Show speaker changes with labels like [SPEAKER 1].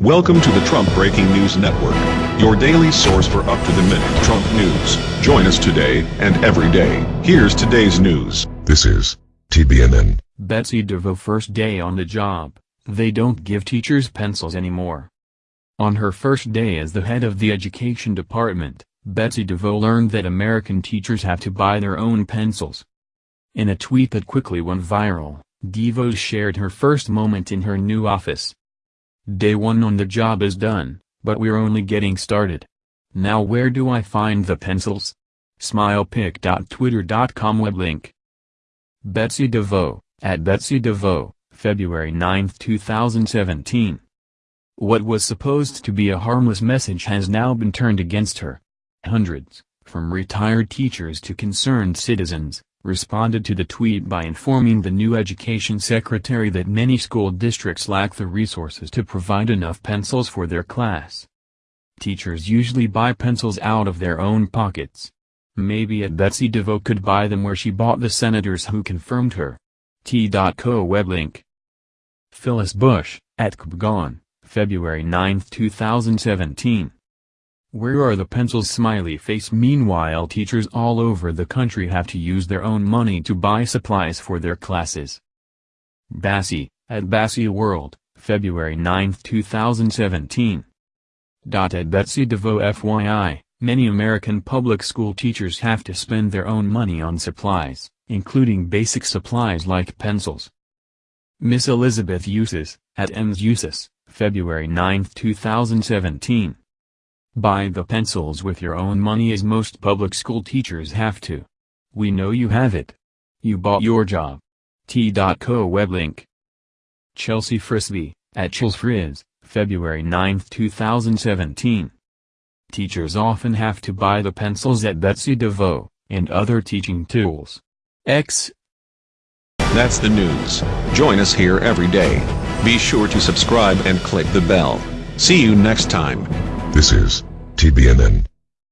[SPEAKER 1] Welcome to the Trump Breaking News Network, your daily source for up-to-the-minute Trump news. Join us today and every day. Here's today's news.
[SPEAKER 2] This is TBNN.
[SPEAKER 3] Betsy DeVos first day on the job, they don't give teachers pencils anymore. On her first day as the head of the education department, Betsy DeVos learned that American teachers have to buy their own pencils. In a tweet that quickly went viral, DeVos shared her first moment in her new office. Day one on the job is done, but we're only getting started. Now where do I find the pencils? Smilepic.twitter.com web link. Betsy DeVos, at Betsy DeVos, February 9, 2017. What was supposed to be a harmless message has now been turned against her. Hundreds, from retired teachers to concerned citizens, responded to the tweet by informing the new education secretary that many school districts lack the resources to provide enough pencils for their class. Teachers usually buy pencils out of their own pockets. Maybe at Betsy DeVos could buy them where she bought the senators who confirmed her. T.co web link. Phyllis Bush, at KBGON, February 9, 2017. Where are the pencils smiley face Meanwhile teachers all over the country have to use their own money to buy supplies for their classes. Bassi, at Bassi World, February 9, 2017. Dot At Betsy DeVos FYI, many American public school teachers have to spend their own money on supplies, including basic supplies like pencils. Miss Elizabeth Uses, at Ms Uses, February 9, 2017. Buy the pencils with your own money as most public school teachers have to. We know you have it. You bought your job. T.co web link. Chelsea Frisbee, at Chelsfrizz, February 9, 2017. Teachers often have to buy the pencils at Betsy DeVos, and other teaching tools. X.
[SPEAKER 1] That's the news. Join us here every day. Be sure to subscribe and click the bell. See you next time.
[SPEAKER 2] This is TBNN.